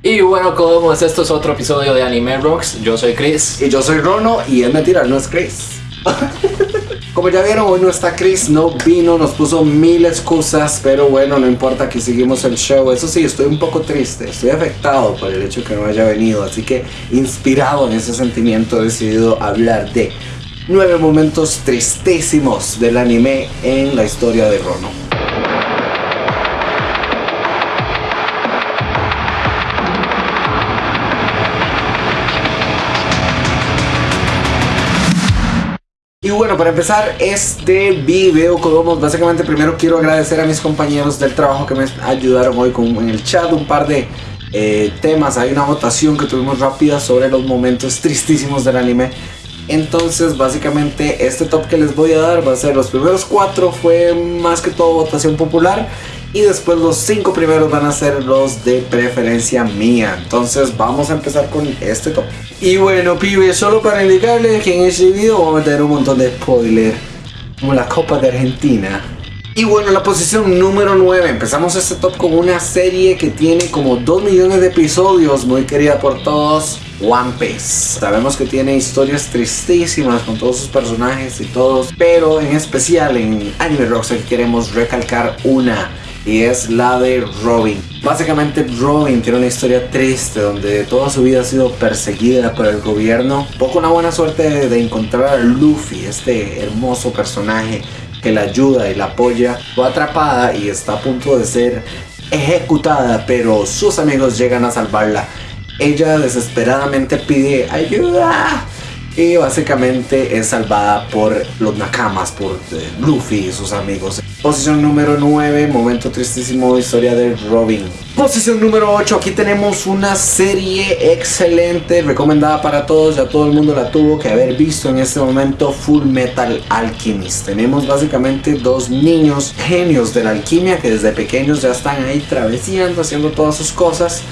Y bueno, como es esto es otro episodio de Anime Rocks. Yo soy Chris. Y yo soy Rono y es mentira, no es Chris. Como ya vieron, hoy no está Chris, no vino, nos puso mil excusas, pero bueno, no importa que seguimos el show. Eso sí, estoy un poco triste, estoy afectado por el hecho que no haya venido, así que inspirado en ese sentimiento he decidido hablar de nueve momentos tristísimos del anime en la historia de Rono. Para empezar este video, como básicamente primero quiero agradecer a mis compañeros del trabajo que me ayudaron hoy con en el chat un par de eh, temas. Hay una votación que tuvimos rápida sobre los momentos tristísimos del anime. Entonces básicamente este top que les voy a dar va a ser los primeros cuatro fue más que todo votación popular y después los cinco primeros van a ser los de preferencia mía. Entonces vamos a empezar con este top. Y bueno, pibes, solo para indicarles que en este video vamos a meter un montón de spoiler, como la Copa de Argentina. Y bueno, en la posición número 9 empezamos este top con una serie que tiene como 2 millones de episodios, muy querida por todos, One Piece. Sabemos que tiene historias tristísimas con todos sus personajes y todos, pero en especial en Anime Rocks queremos recalcar una y es la de Robin. Básicamente Robin tiene una historia triste donde toda su vida ha sido perseguida por el gobierno. Poco una buena suerte de encontrar a Luffy, este hermoso personaje que la ayuda y la apoya. Fue atrapada y está a punto de ser ejecutada, pero sus amigos llegan a salvarla. Ella desesperadamente pide ayuda y básicamente es salvada por los Nakamas, por eh, Luffy y sus amigos. Posición número 9, momento tristísimo, historia de Robin. Posición número 8, aquí tenemos una serie excelente, recomendada para todos, ya todo el mundo la tuvo que haber visto en este momento, Full Metal Alchemist. Tenemos básicamente dos niños genios de la alquimia que desde pequeños ya están ahí travesando, haciendo todas sus cosas.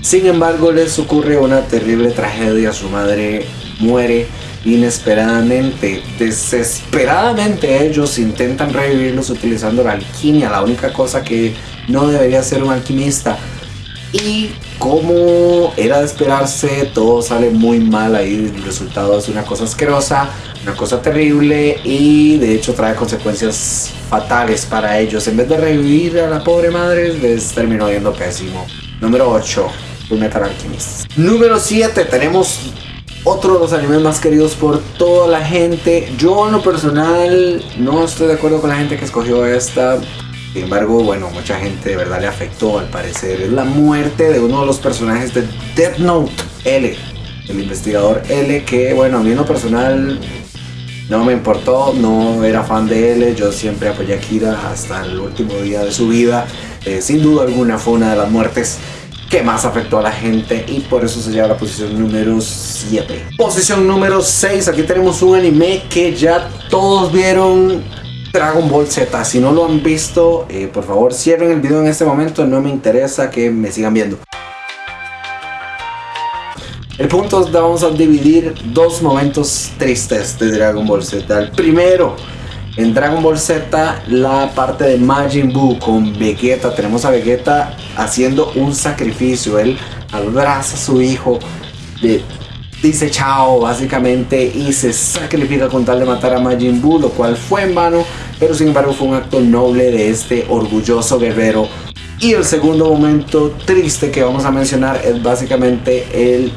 Sin embargo, les ocurre una terrible tragedia, su madre muere inesperadamente, desesperadamente ellos intentan revivirlos utilizando la alquimia, la única cosa que no debería ser un alquimista. Y como era de esperarse, todo sale muy mal ahí, el resultado es una cosa asquerosa, una cosa terrible y de hecho trae consecuencias fatales para ellos. En vez de revivir a la pobre madre, les terminó yendo pésimo. Número 8. Metal Alchemist. Número 7 tenemos otro de los animes más queridos por toda la gente. Yo en lo personal no estoy de acuerdo con la gente que escogió esta. Sin embargo, bueno, mucha gente de verdad le afectó al parecer. Es la muerte de uno de los personajes de Death Note, L. El investigador L, que bueno, a mí en lo personal no me importó, no era fan de L. Yo siempre apoyé a Kira hasta el último día de su vida. Eh, sin duda alguna fue una de las muertes que más afectó a la gente y por eso se lleva a la posición número 7. Posición número 6, aquí tenemos un anime que ya todos vieron, Dragon Ball Z. Si no lo han visto, eh, por favor cierren el video en este momento, no me interesa que me sigan viendo. El punto es vamos a dividir dos momentos tristes de Dragon Ball Z. El primero en Dragon Ball Z, la parte de Majin Buu con Vegeta, tenemos a Vegeta haciendo un sacrificio. Él abraza a su hijo, dice chao básicamente y se sacrifica con tal de matar a Majin Buu, lo cual fue en vano, pero sin embargo fue un acto noble de este orgulloso guerrero. Y el segundo momento triste que vamos a mencionar es básicamente el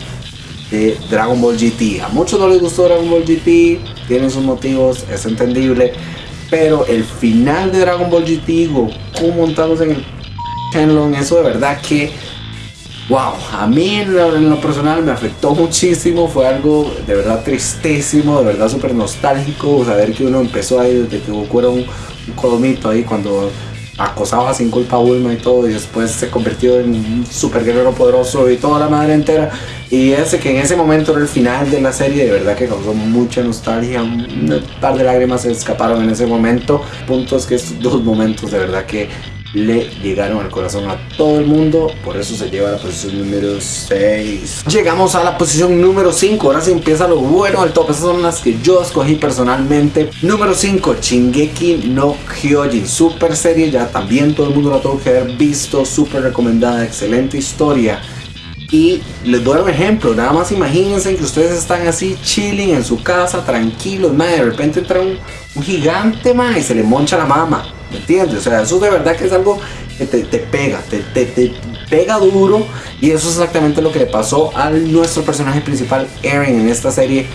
de Dragon Ball GT. A muchos no les gustó Dragon Ball GT, tienen sus motivos, es entendible. Pero el final de Dragon Ball GT, Goku montados en el Shenlong, eso de verdad que, wow, a mí en lo, personal me afectó muchísimo, fue algo de verdad tristísimo, de verdad súper nostálgico, saber que uno empezó ahí desde que Goku un, un codomito ahí cuando acosaba sin culpa a Bulma y todo y después se convirtió en un super guerrero poderoso y toda la madre entera y ese que en ese momento era el final de la serie de verdad que causó mucha nostalgia un par de lágrimas se escaparon en ese momento puntos que estos dos momentos de verdad que le llegaron al corazón a todo el mundo, por eso se lleva a la posición número 6. Llegamos a la posición número 5, ahora sí empieza lo bueno del top, esas son las que yo escogí personalmente. Número 5, Shingeki no Hyojin, super serie, ya también todo el mundo la tuvo que haber visto, super recomendada, excelente historia. Y les doy un ejemplo, nada más imagínense que ustedes están así chilling en su casa, tranquilos, madre, de repente entra un, gigante, madre, y se le moncha la mama, ¿me entiendes? O sea, eso de verdad que es algo que te, te pega, te, te, te pega duro, y eso es exactamente lo que le pasó a nuestro personaje principal, Eren, en esta serie.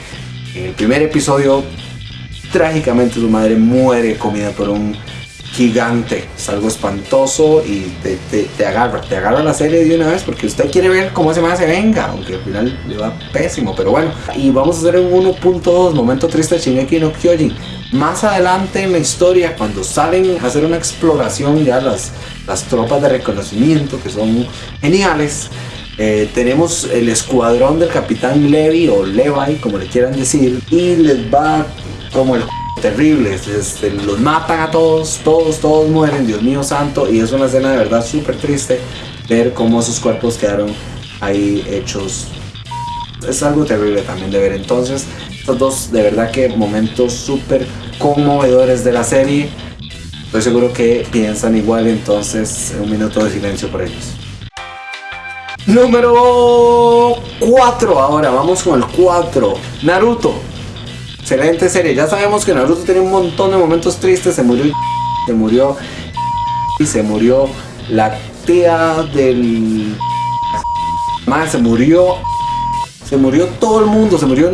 En el primer episodio, trágicamente su madre muere comida por un gigante, es algo espantoso y te, te, te, agarra, te agarra la serie de una vez porque usted quiere ver cómo ese más se venga, aunque al final le va pésimo, pero bueno. Y vamos a hacer un 1.2, momento triste de Shingeki no Kyojin. Más adelante en la historia, cuando salen a hacer una exploración ya las, las tropas de reconocimiento, que son geniales, eh, tenemos el escuadrón del capitán Levi o Levi, como le quieran decir, y les va como el terribles, este, los matan a todos, todos, todos mueren, Dios mío santo, y es una escena de verdad súper triste ver cómo esos cuerpos quedaron ahí hechos. Es algo terrible también de ver. Entonces, estos dos de verdad que momentos súper conmovedores de la serie. Estoy seguro que piensan igual, entonces un minuto de silencio por ellos. Número 4 ahora, vamos con el 4. Naruto. Excelente serie. Ya sabemos que Naruto tiene un montón de momentos tristes. Se murió. Se murió. Y se murió la tía del. Más, se murió. Se murió todo el mundo. Se murió.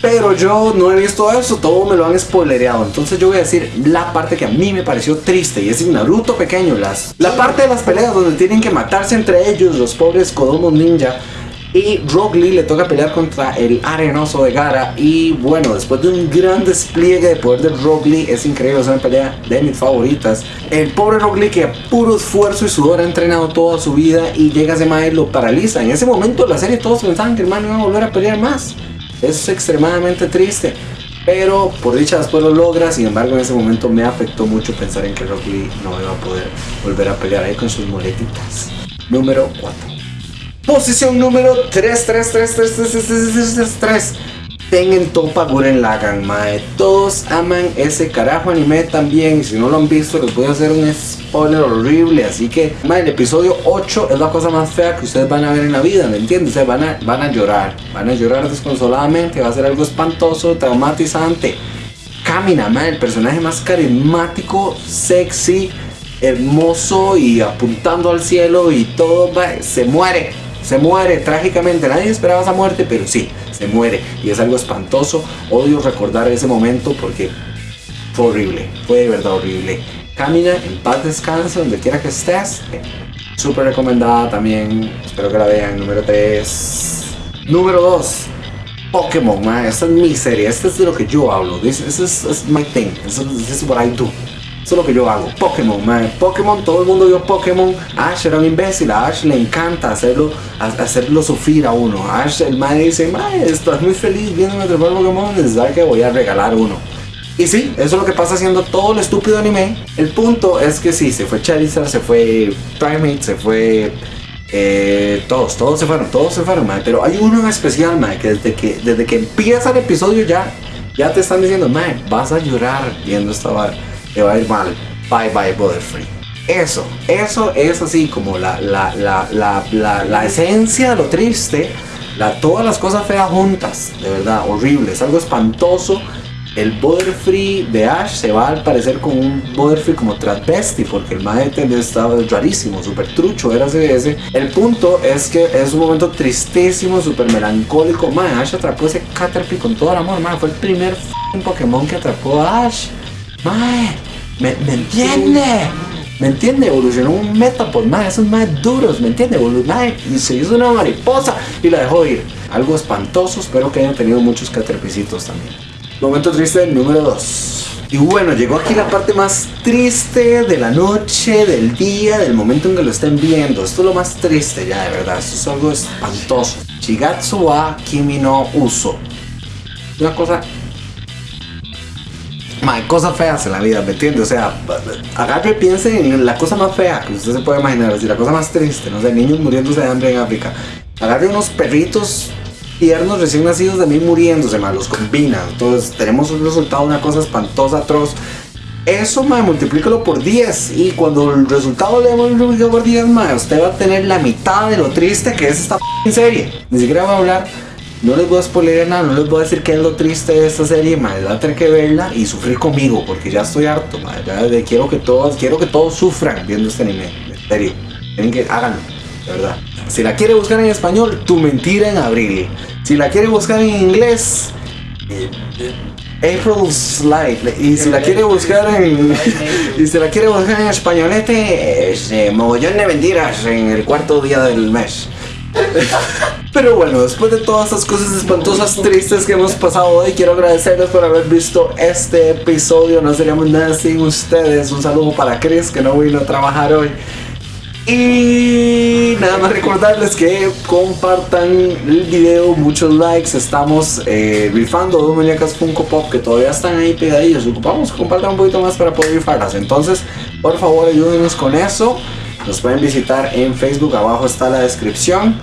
Pero yo no he visto eso, todo me lo han spoilereado. Entonces yo voy a decir la parte que a mí me pareció triste y es Naruto pequeño. Las, la parte de las peleas donde tienen que matarse entre ellos los pobres Kodomo Ninja. Y Rock Lee le toca pelear contra el arenoso de Gara. Y bueno, después de un gran despliegue de poder de Rock Lee, es increíble, es una pelea de mis favoritas. El pobre Rock Lee que a puro esfuerzo y sudor ha entrenado toda su vida y llega ese y lo paraliza. En ese momento de la serie todos pensaban que el man iba a volver a pelear más. Es extremadamente triste. Pero por dicha después lo logra, sin embargo en ese momento me afectó mucho pensar en que Rock no iba a poder volver a pelear ahí con sus muletitas. Número 4. Posición número 3, 3, 3, 3, 3, 3, 3, 3, 3. Tengen Topa Guren Lagan, mae. Todos aman ese carajo anime también. Si no lo han visto, les voy a hacer un spoiler horrible. Así que, el episodio 8 es la cosa más fea que ustedes van a ver en la vida, ¿me entiendes? O sea, van a, van a llorar. Van a llorar desconsoladamente. Va a ser algo espantoso, traumatizante. Camina, mae, el personaje más carismático, sexy, hermoso y apuntando al cielo y todo, se muere se muere trágicamente. Nadie esperaba esa muerte, pero sí, se muere. Y es algo espantoso. Odio recordar ese momento porque fue horrible. Fue de verdad horrible. Camina, en paz descansa, donde quiera que estés. Súper recomendada también. Espero que la vean. Número 3. Número 2. Pokémon, man. Esta es mi serie. Este es de lo que yo hablo. This, is, my thing. This is, this is what I do. Eso es lo que yo hago. Pokémon, man. Pokémon, todo el mundo vio Pokémon. Ash era un imbécil. A Ash le encanta hacerlo, hacerlo sufrir a uno. Ash, el man dice, man, estás muy feliz viendo nuestro Pokémon. Necesita que voy a regalar uno. Y sí, eso es lo que pasa haciendo todo el estúpido anime. El punto es que sí, se fue Charizard, se fue Primate, se fue eh, todos, todos se fueron, todos se fueron, man. Pero hay uno en especial, man, que desde que, desde que empieza el episodio ya, ya te están diciendo, man, vas a llorar viendo esta barra te va a ir mal. Bye bye Butterfree. Eso, eso es así como la, la, la, la, esencia de lo triste. Todas las cosas feas juntas, de verdad, horrible, es algo espantoso. El Butterfree de Ash se va al parecer con un Butterfree como transvesti, porque el maestro estaba rarísimo, súper trucho, era ese, El punto es que es un momento tristísimo, súper melancólico. Mae, Ash atrapó ese Caterpie con todo el amor, fue el primer Pokémon que atrapó a Ash. Mae, ¿me, entiende? ¿Me entiende? Evolucionó un Metapod, mae, esos más duros, ¿me entiende? Mae, se hizo una mariposa y la dejó ir. Algo espantoso, espero que hayan tenido muchos caterpicitos también. Momento triste número 2. Y bueno, llegó aquí la parte más triste de la noche, del día, del momento en que lo estén viendo. Esto es lo más triste ya, de verdad. Esto es algo espantoso. Shigatsu wa Kimi no Uso. Una cosa Mae, cosas feas en la vida, ¿me entiendes? O sea, agarre piense en la cosa más fea que usted se puede imaginar, decir, la cosa más triste, no sé, niños muriéndose de hambre en África. Agarre unos perritos tiernos recién nacidos de mí muriéndose, más los combina. Entonces, tenemos un resultado, una cosa espantosa, atroz. Eso, mae, multiplícalo por 10. Y cuando el resultado le multiplica por 10, mae, usted va a tener la mitad de lo triste que es esta serie. Ni siquiera voy a hablar. No les voy a spoiler nada, no les voy a decir qué es lo triste de esta serie, mae. Van a tener que verla y sufrir conmigo, porque ya estoy harto, de- quiero que todos, quiero que todos sufran viendo este anime. En serio. Tienen que, háganlo, de verdad. Si la quiere buscar en español, Tu mentira en abril. Si la quiere buscar en inglés, eh, eh, April's Slide. Y si la quiere buscar en. y si la quiere buscar en españolete, es eh, Mogollón de mentiras en el cuarto día del mes. Pero bueno, después de todas estas cosas espantosas, tristes que hemos pasado hoy, quiero agradecerles por haber visto este episodio. No seríamos nada sin ustedes. Un saludo para Chris, que no vino a trabajar hoy. Y nada más recordarles que compartan el video, muchos likes. Estamos eh, rifando dos muñecas Funko Pop que todavía están ahí pegadillos. Ocupamos compartan un poquito más para poder rifarlas. Entonces, por favor, ayúdenos con eso. Nos pueden visitar en Facebook, abajo está la descripción.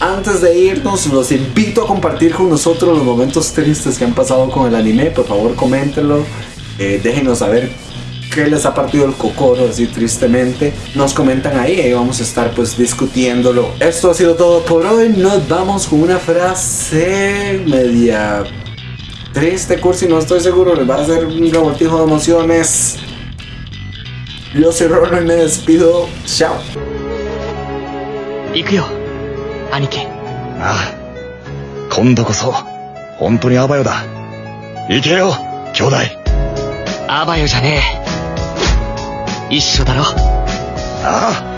Antes de irnos, los invito a compartir con nosotros los momentos tristes que han pasado con el anime. Por favor, coméntenlo. Eh, déjenos saber qué les ha partido el cocoro así tristemente. Nos comentan ahí y vamos a estar pues discutiéndolo. Esto ha sido todo por hoy. Nos vamos con una frase media triste, cursi. No estoy seguro. Les va a hacer un revoltijo de emociones. Yo soy Rolo y me despido. Chao. 行くよ 兄貴ああ。今度こそ、本当にアバヨだ。行けよ、兄弟。アバヨじゃねえ一緒だろああ。